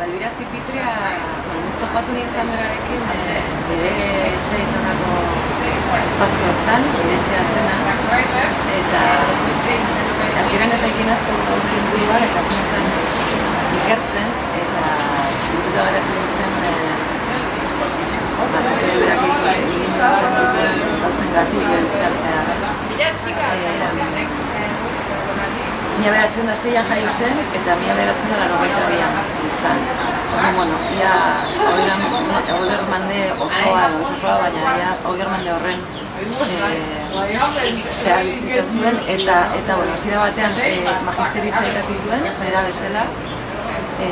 Balbira Zipitria, topatu nintzen berarekin, e, bere etxe izan dago espazio hortan, etxea zena, eta hasieran ez aikin asko inguruan, eta hasi nintzen ikertzen, eta txurututa geratu nintzen, e, batez ere berak egin egin zen duten gauzen gartik zer zehar. Mila beratzen da zeian jaio zen, eta mila beratzen da laro baita bian nintzen. Orduan, bueno, ia hoger mande osoa, ez osoa, baina ia hoger mande horren e, zehar bizizan zuen, eta, eta bueno, zira batean e, magisteritza ikasi zuen, nera bezala, e,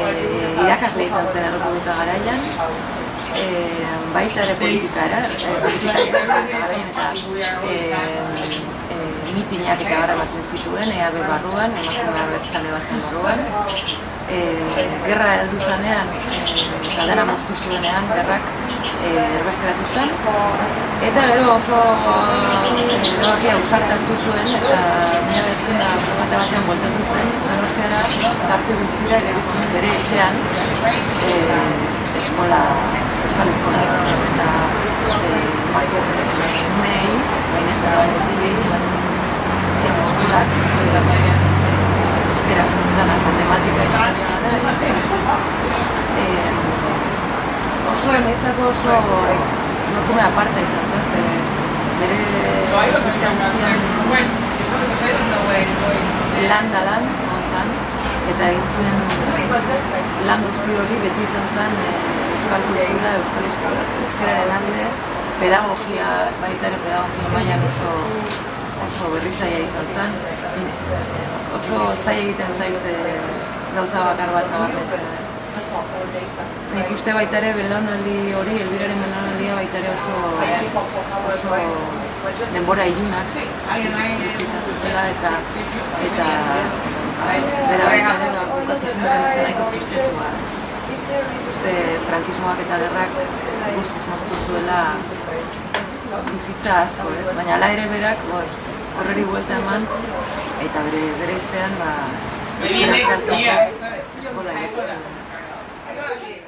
irakasle izan zen Errepublika garaian, e, baita ere politika era, e, politika garaian eta e, mitinak eta gara batzen zituen, EAB barruan, emakumea bertzale batzen barruan. E, gerra heldu zanean, eta dena moztu zuenean, gerrak e, erbesteratu zen. Eta gero oso erabakia usart hartu zuen, eta mila betzen da formata batean voltatu zen, donostiara tarte gutxira ere bere etxean e, eskola, euskal eskola, eta e, bako e, mei, baina ez da ematen azken eskolak euskeraz dana matematika historia dara e, oso emetzako oso nokume aparta izan zen, ze bere guztia guztian lan da lan, zan, eta egin zuen lan guzti hori beti izan zen e, euskal kultura, euskal euskararen alde, pedagogia, baita ere pedagogia mailan oso oso berritzaia izan zen. Oso zai egiten zait gauza bakar bat nabarmentzen. Nik uste baita ere belaunaldi hori, elbiraren belaunaldia baita ere oso, oso denbora ilunak izan zutela eta eta bera baita ere bukatu zen bera bizitzen nahiko tristetua. Uste frankismoak eta gerrak guztiz moztu zuela bizitza asko, ez? Baina ala ere berak, horreri buelta eman, eta bere bere itzean, ba, euskara zartzeko eskola Agora, Diego.